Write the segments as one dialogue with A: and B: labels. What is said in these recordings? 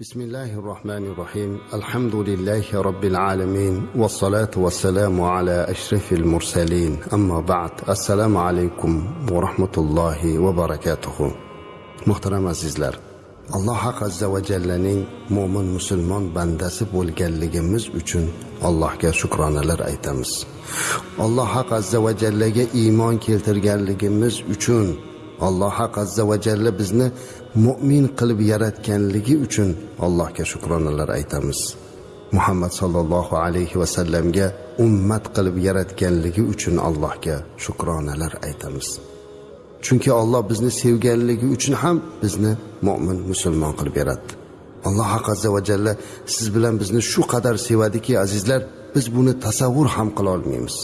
A: بسم الله الرحمن الرحيم. الحمد لله رب العالمين والصلاة والسلام على أشرف المرسلين. أما بعد السلام عليكم ورحمة الله وبركاته. محترم azizlar alloh azza va jallaning mo'min musulmon bandasi bo'lganligimiz uchun allohga shukronalar aytamiz. Alloh azza va jallaga iymon keltirganligimiz uchun alloh azza va jalla bizni mo'min qilib yaratganligi uchun allohga shukronalar aytamiz. Muhammad sollallohu alayhi vasallamga ummat qilib yaratganligi uchun allohga shukronalar aytamiz. Chunki olloh bizni sevganligi uchun ham bizni mo'min musulmon qilib beradi alloh haq azza va jalla siz bilan bizni shu qadar sevadiki azizlar biz buni tasavvur ham qila olmaymiz.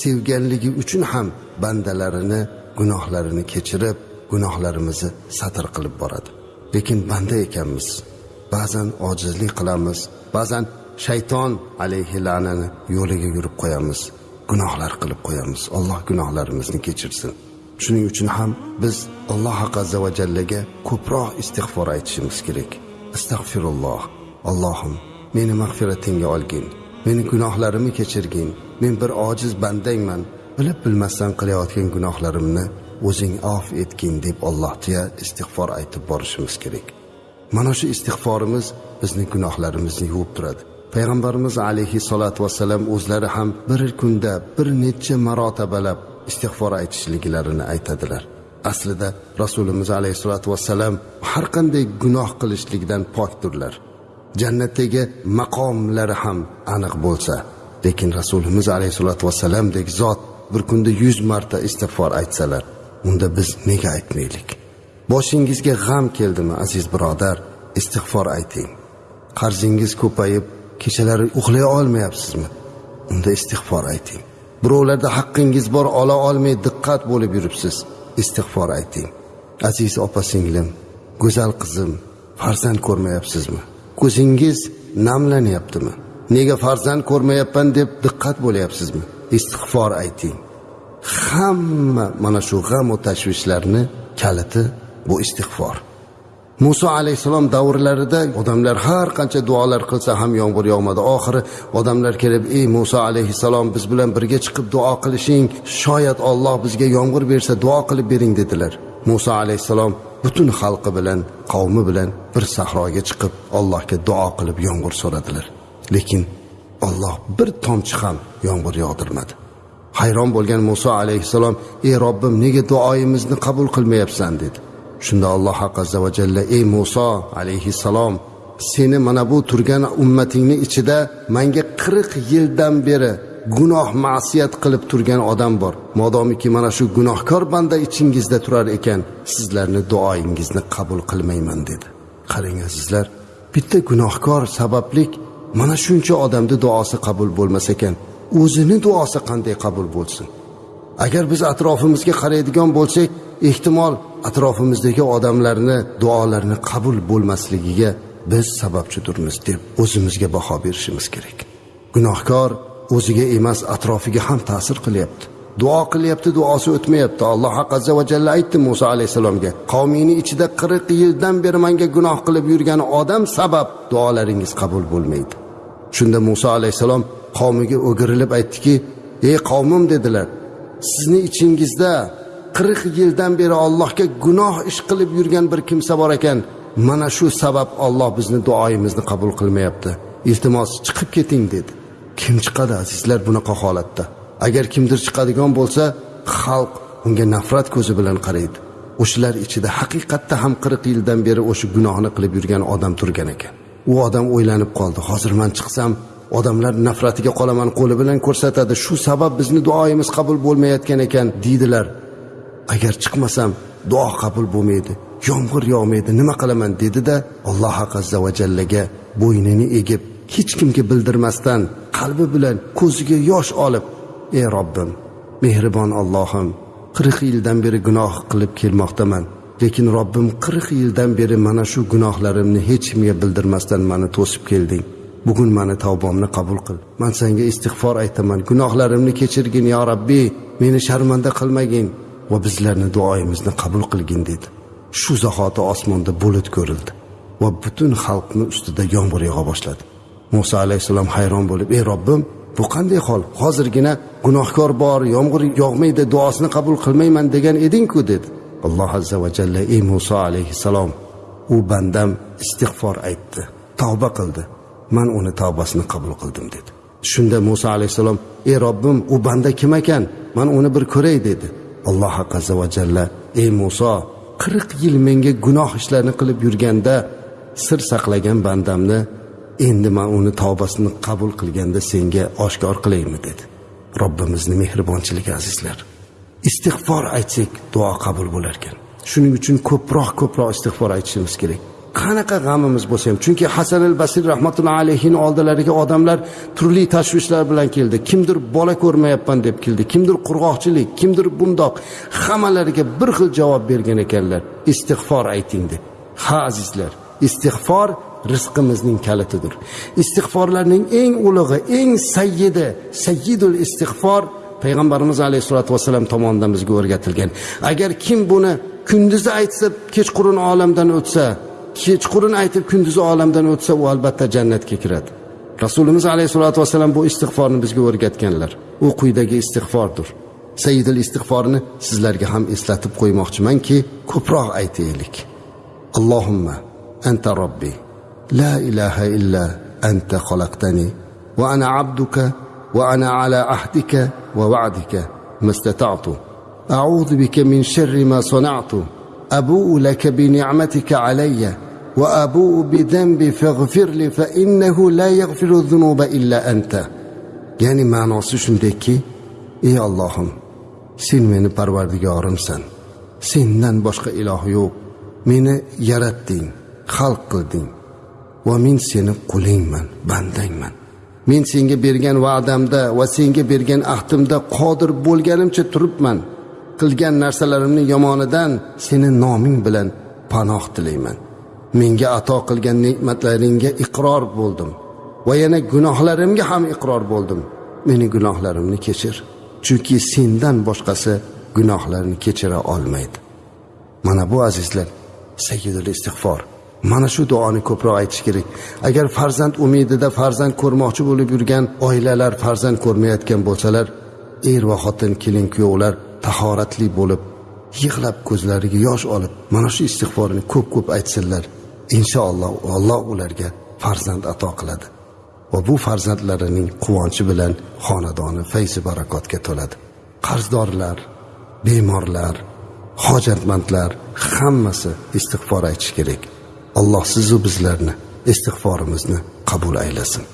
A: Sevganligi uchun ham bandalarini gunohlarini kechirib gunohlarimizni satr qilib boradi. Lekin banda ekanmiz. Ba'zan ojizlik qilamiz ba'zan shayton alayhi la'nani yo'liga yurib qo'yamiz gunohlar qilib qo'yamiz. Alloh gunohlarimizni kechirsin. Shuning uchun ham biz alloh azza va jallaga ko'proq istig'for aytishimiz kerak. Astag'firulloh allohim meni mag'firatingga olgin. Meni gunohlarimni kechirgin. Men bir ojiz bandangman. Bilib bilmasdan qilayotgan gunohlarimni o'zing af etgin deb allohga istig'for aytib borishimiz kerak. Mana shu istig'forimiz bizni gunohlarimizni yuvib turadi. Payg'ambarimiz alayhissalotu vassalam o'zlari ham bir kunda bir necha marotabalab istig'for aytishliklarini aytadilar. Aslida rasulimiz alayhissalotu vassalam har qanday gunoh qilishlikdan pokdirlar. Jannatdagi maqomlari ham aniq bo'lsa lekin rasulimiz alayhissalotu vassalamdek zot bir kunda yuz marta istig'for aytsalar unda biz nega aytmaylik? Boshingizga g'am keldimi aziz birodar? Istig'for ayting. Qarzingiz ko'payib kechalari uxlay olmayapsizmi? Unda istig'for ayting. Birovlarda haqqingiz bor ola olmay diqqat bo'lib yuribsiz. Istig'for ayting. Aziz opa singlim go'zal qizim farzand ko'rmayapsizmi? Ko'zingiz namlanyaptimi? Nega farzand ko'rmayapman deb diqqat bo'lyapsizmi? Istig'for ayting. Hamma mana shu g'am va tashvishlarni kaliti bu istig'for muso alayhissalom davrlarida odamlar har qancha duolar qilsa ham yomg'ir yog'madi. Oxiri odamlar kelib ey muso alayhissalom biz bilan birga chiqib duo qilishing shoyat olloh bizga yomg'ir bersa duo qilib bering dedilar. Muso alayhissalom butun xalqi bilan qavmi bilan bir sahroga chiqib allohga duo qilib yomg'ir so'radilar. Lekin olloh bir tomchi ham yomg'ir yog'dirmadi. Hayron bo'lgan muso alayhissalom ey robbim nega duoyimizni qabul qilmayapsan? dedi. Shunda alloh azza va jalla ey muso alayhissalom seni mana bu turgan ummatingni ichida manga qirq yildan beri gunoh ma'siyat qilib turgan odam bor. Modomiki mana shu gunohkor banda ichingizda turar ekan. Sizlarni duoyingizni qabul qilmayman dedi. Qarang azizlar bitta gunohkor sabablik mana shuncha odamni duosi qabul bo'lmas ekan. O'zini duosi qanday qabul bo'lsin? Agar biz atrofimizga qaraydigan bo'lsak ehtimol atrofimizdagi odamlarni duolarini qabul bo'lmasligiga biz sababchidirmiz deb o'zimizga baho berishimiz kerak. Gunohkor o'ziga emas atrofiga ham ta'sir qilyapti. Duo qilyapti duosi o'tmayapti. Alloh azza va jalla aytdi muso alayhissalomga qavmingni ichida qirq yildan beri manga gunoh qilib yurgan odam sabab duolaringiz qabul bo'lmaydi. Shunda muso alayhissalom qavmiga o'girilib aytdiki ey qavmim dedilar. Sizni ichingizda qirq yildan beri allohga gunoh ish qilib yurgan bir kimsa bor ekan. Mana shu sabab olloh bizni duoyimizni qabul qilmayapti. Iltimos chiqib keting dedi. Kim chiqadi azizlar bunaqa holatda? Agar kimdir chiqadigan bo'lsa xalq unga nafrat ko'zi bilan qaraydi. O'shalar ichida haqiqatda ham qirq yildan beri o'sha gunohni qilib yurgan odam turgan ekan. U odam o'ylanib qoldi. Hozir man chiqsam odamlar nafratiga qolaman qo'li bilan ko'rsatadi. Shu sabab bizni duoyimiz qabul bo'lmayotgan ekan deydilar. Agar chiqmasam duo qabul bo'lmaydi. Yomg'ir yog'maydi nima qilaman dedida alloh azza va jallaga bo'ynini egib hech kimga bildirmasdan qalbi bilan ko'ziga yosh olib ey robbim mehribon ollohim qirq yildan beri gunoh qilib kelmoqdaman lekin robbim qirq yildan beri mana shu gunohlarimni hech kimga bildirmasdan mani to'sib kelding. Bugun mani tavbamni qabul qil. Man senga istig'for aytaman. Gunohlarimni kechirgin yo rabbiy meni sharmanda qilmagin. Va bizlarni duoyimizni qabul qilgin dedi. Shu zahoti osmonda bulut ko'rildi. Va butun xalqni ustida yomg'ir yog'a boshladi. Muso alayhissalom hayron bo'lib ey robbim bu qanday hol? Hozirgina gunohkor bor yomg'ir yog'maydi duosini qabul qilmayman degan edingku dedi. Alloh azza va jalla ey muso alayhissalom u bandam istig'for aytdi tavba qildi. Man uni tavbasini qabul qildim dedi. Shunda muso alayhissalom ey robbim u banda kim ekan? Man uni bir ko'ray dedi. Alloh azza va jalla ey muso qirq yil menga gunoh ishlarni qilib yurganda sir saqlagan bandamni endi man uni tavbasini qabul qilganda senga oshkor qilaymi dedi. Robbimizni mehribonchiligi azizlar istig'for aytsak duo qabul bo'larkan. Shuning uchun ko'proq ko'proq istig'for aytishimiz kerak. Qanaqa g'amimiz bo'lsa ham. Chunki hasan al basir rahmatullohi alayhini oldilariga odamlar turli tashvishlar bilan keldi. Kimdir bola ko'rmayapman deb keldi. Kimdir qurg'oqchilik kimdir bundoq hammalariga bir xil javob bergan ekanlar. Istig'for ayting deb. Ha azizlar istig'for rizqimizning kalitidir. Istig'forlarning eng ulug'i eng sayyidi sayyidul istig'for payg'ambarimiz alayhissalotu vassalam tomonidan bizga o'rgatilgan. Agar kim buni kunduzi aytsa kechqurun olamdan o'tsa kechqurun aytib kunduzi olamdan o'tsa u albatta jannatga kiradi. Rasulimiz alayhissalotu vassalam bu istig'forni bizga o'rgatganlar. U quyidagi istig'fordir. Saidil istig'forni sizlarga ham eslatib qo'ymoqchimanki ko'proq aytaylik. Allohimma anta robbi la ilaha illa anta xalaqtani va ana abduka va ana ala ahdika va va'dika mastata'tu. A'udhu bika min sharri ma sana'tu. Abu'u laka bi ni'matika alayya. وابوء بذنبي فاغفر لي فانه لا يغفر الذنوب الا انت ya'ni ma'nosi shundayki ey ollohim sen meni parvardigorimsan sendan boshqa iloh yo'q meni yaratding xalq qilding va men seni qulingman bandangman men senga bergan va'damda va senga bergan ahdimda qodir bo'lganimcha turibman qilgan narsalarimni yomonidan seni noming bilan panoh tilayman Menga ato qilgan ne'matlaringga iqror bo'ldim va yana gunohlarimga ham iqror bo'ldim. Meni gunohlarimni kechir chunki sendan boshqasi gunohlarni kechira olmaydi. Mana bu azizlar sayyidul istig'for mana shu duoni ko'proq aytish kerak. Agar farzand umidida farzand ko'rmoqchi bo'lib yurgan oilalar farzand ko'rmayotgan bo'lsalar er va xotin kelin kuyovlar tahoratli bo'lib yig'lab ko'zlariga yosh olib mana shu istig'forni ko'p ko'p aytsinlar. Inshaalloh alloh ularga farzand ato qiladi va bu farzandlarining quvonchi bilan xonadoni fayzi barakotga to'ladi. Qarzdorlar bemorlar hojatmandlar hammasi istig'for aytishi kerak. Alloh sizu bizlarni istig'forimizni qabul aylasin.